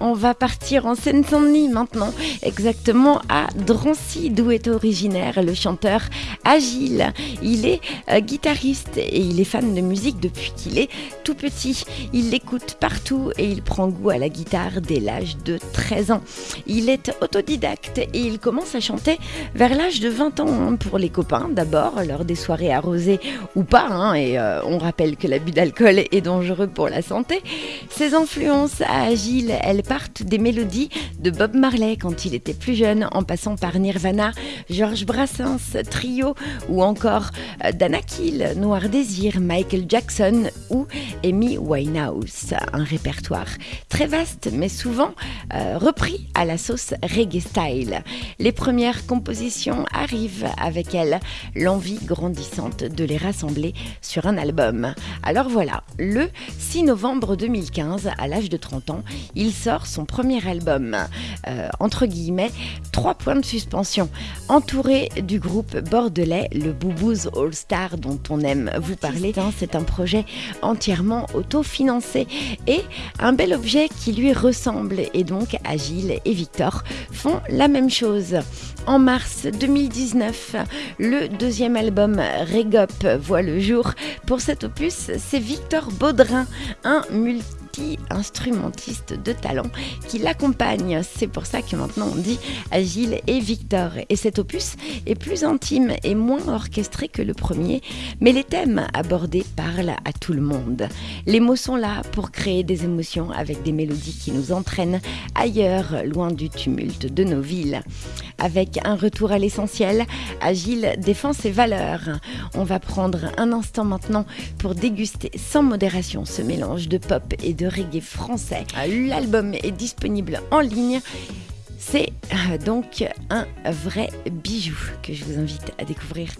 On va partir en Seine-Saint-Denis maintenant, exactement à Drancy, d'où est originaire le chanteur Agile. Il est euh, guitariste et il est fan de musique depuis qu'il est tout petit. Il l'écoute partout et il prend goût à la guitare dès l'âge de 13 ans. Il est autodidacte et il commence à chanter vers l'âge de 20 ans hein, pour les copains d'abord, lors des soirées arrosées ou pas. hein, et euh, on rappelle que l'abus d'alcool est dangereux pour la santé. Ses influences à Agile, elles partent des mélodies de Bob Marley quand il était plus jeune, en passant par Nirvana, Georges Brassens, Trio ou encore euh, Dana Kill, Noir Désir, Michael Jackson ou Amy Winehouse. Un répertoire très vaste mais souvent euh, repris à la sauce reggae style. Les premières compositions arrivent avec elle, l'envie grandissante de les rassembler sur un album. Alors voilà, le 6 novembre 2015, à l'âge de 30 ans, il sort son premier album. Euh, entre guillemets, trois points de suspension. Entouré du groupe bordelais, le Boubouz All Star, dont on aime vous parler, c'est un projet entièrement autofinancé et un bel objet qui lui ressemble. Et donc, Agile et Victor font la même chose. En mars 2019, le deuxième album Regop voit le jour. Pour cet opus, c'est Victor Baudrin, un multi-instrumentiste de talent qui l'accompagne. C'est pour ça que maintenant on dit Agile et Victor. Et cet opus est plus intime et moins orchestré que le premier, mais les thèmes abordés parlent à tout le monde. Les mots sont là pour créer des émotions avec des mélodies qui nous entraînent ailleurs, loin du tumulte de nos villes. Avec un retour à l'essentiel, Agile défend ses valeurs. On va prendre un instant maintenant pour déguster sans modération ce mélange de pop et de reggae français. L'album est disponible en ligne. C'est euh, donc un vrai bijou que je vous invite à découvrir.